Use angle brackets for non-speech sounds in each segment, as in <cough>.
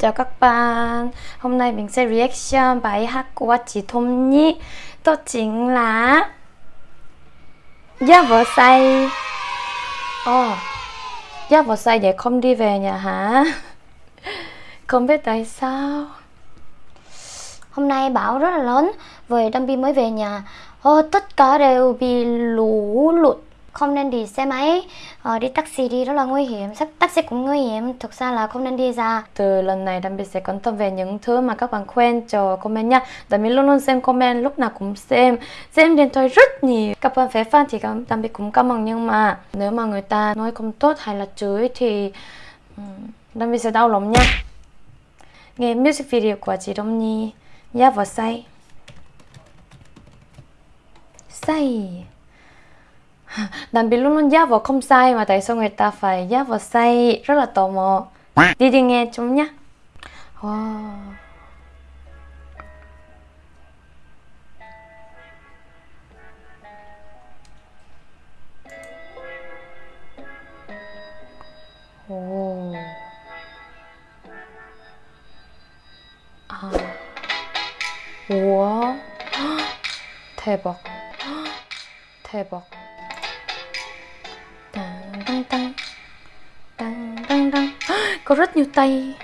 chào các bạn. Hôm nay mình sẽ reaction bài hát của chị Thôm Nhi. Đó chính là Giá vợ say Ồ oh, Giá vợ say vậy không đi về nhà hả? <laughs> Không biết tại sao. Hôm nay bão rất là lớn Vừa Đâm Bi mới về nhà. Oh, Tất cả đều bị lũ lụt không nên đi xe máy. Ờ, đi taxi đi rất là nguy hiểm. Taxi cũng nguy hiểm. Thực ra là không nên đi ra. Từ lần này đặc biệt sẽ quan tâm về những thứ mà các bạn khuyên cho comment nha. Đặc biệt luôn luôn xem comment lúc nào cũng xem. Xem điện thoại rất nhiều. Các bạn phải fan thì đặc biệt cũng cảm ơn. Nhưng mà nếu mà người ta nói không tốt hay là chửi thì đặc biệt sẽ đau lòng nha. Nghe music video của chị Đông Nhi. Giá vào say Say Đàn bị luôn luôn giá vào không sai mà tại sao người ta phải giá vào say rất là tò mò đi đi nghe chúng nhé wow. 오. 아. 우와. 대박. 대박. Có rất nhiều tay.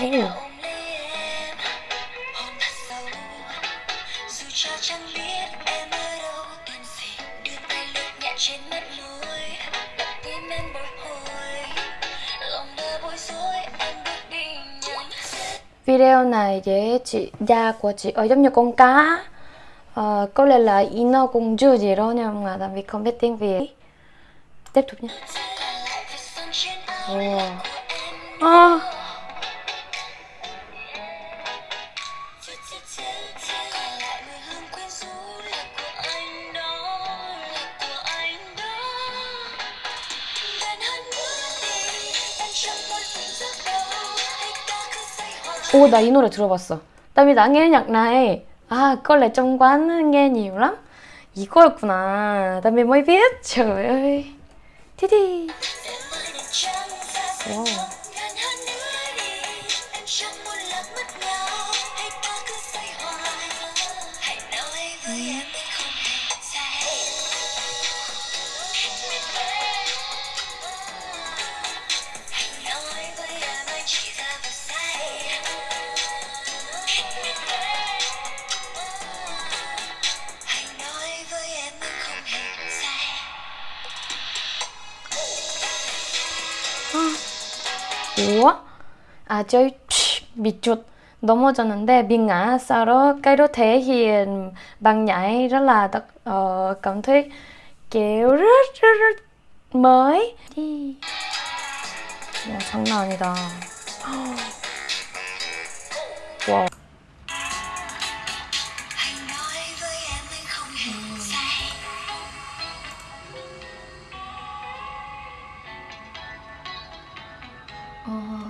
Oh. Video này với chị, da của chị ở giống như con cá. uh, có lẽ là Ino công chúa gì đó nhưng mà tại vì không biết tiếng Việt tiếp tục nhé wow. oh. 오, 나 이 노래 들어봤어. 땀이 나nghe lẽ trong quán nghe nhiều lắm 이거였구나 나 trời ơi Thế đi wow. Chơi bị chuột 넘어졌는데 mình ngã sau đó cái đó thể hiện bằng nhảy rất là uh, cảm thấy kiểu rất rất rất mới đi 야, 장난 아니다 와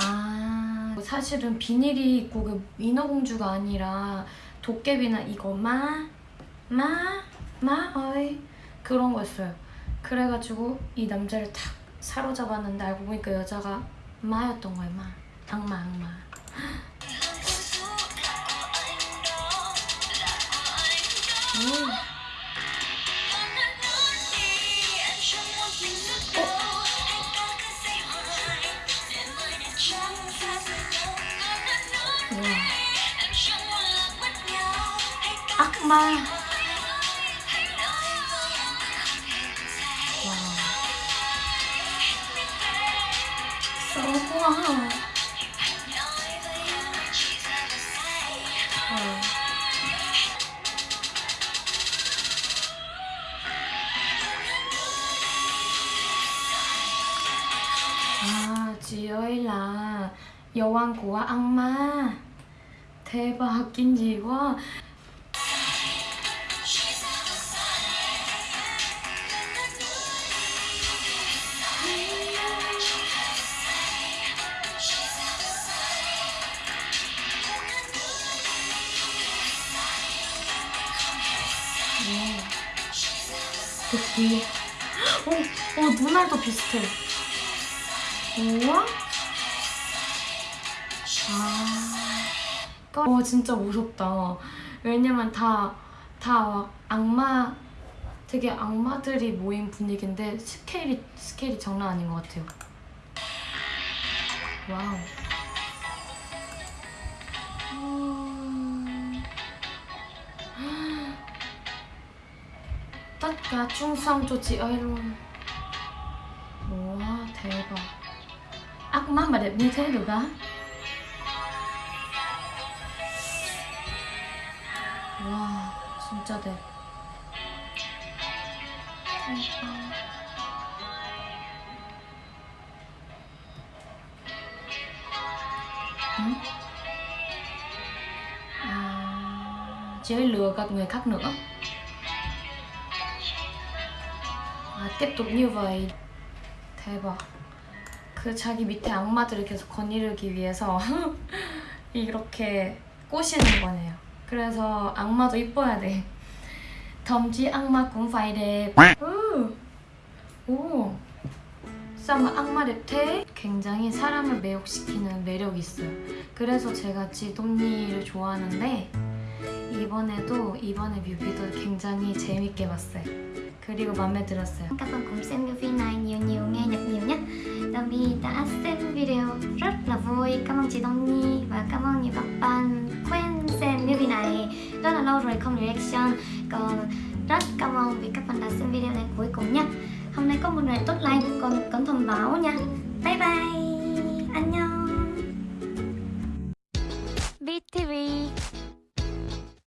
아 사실은 비닐이 꼭 인어공주가 아니라 도깨비나 이거 마, 마, 마, 어이 그런 거였어요. 그래가지고 이 남자를 탁 사로잡았는데 알고 보니까 여자가 마였던 거예요 마. 악마 악마 정말 와. 와. 아, 주요일날 여왕고와 악마 대박 인지 와 kỳ 오, 오 눈알도 비슷해. 우와. 아. 어, 진짜 무섭다. 왜냐면 다, 다 악마 되게 악마들이 모인 분위기인데 스케일이 스케일이 장난 아닌 것 같아요. 와우 tất cả chung xong cho chị ơi luôn Wow, 대박 ác mắt mà đẹp như thế được á Wow, 진짜 đẹp 대박 Hử? À, chị ấy lừa gạt người khác nữa 아, tiếp tục 대박. 그 자기 밑에 악마들을 계속 거느리기 위해서 <laughs> 이렇게 꼬시는 거네요. 그래서 악마도 이뻐야 돼. 덤지 악마 đẹp 오, 오. mà 악마 thế? 굉장히 사람을 매혹시키는 매력이 있어요. 그래서 제가 지돈니를 좋아하는데 이번에도 이번에 뮤비도 굉장히 재밌게 봤어요 그리고 마음에 들었어요 các bạn cũng xem cái phim này nhiều nhiều nghe nhạc nhiều nhé Tommy đã xem video rất là vui cảm ơn chị Đông Nhi và cảm ơn nhiều các bạn quen xem movie này rất là lâu rồi không reaction còn rất cảm ơn vì các bạn đã xem video đến cuối cùng nhé hôm nay có một ngày tốt lành còn cẩn thận báo nha bye bye 안녕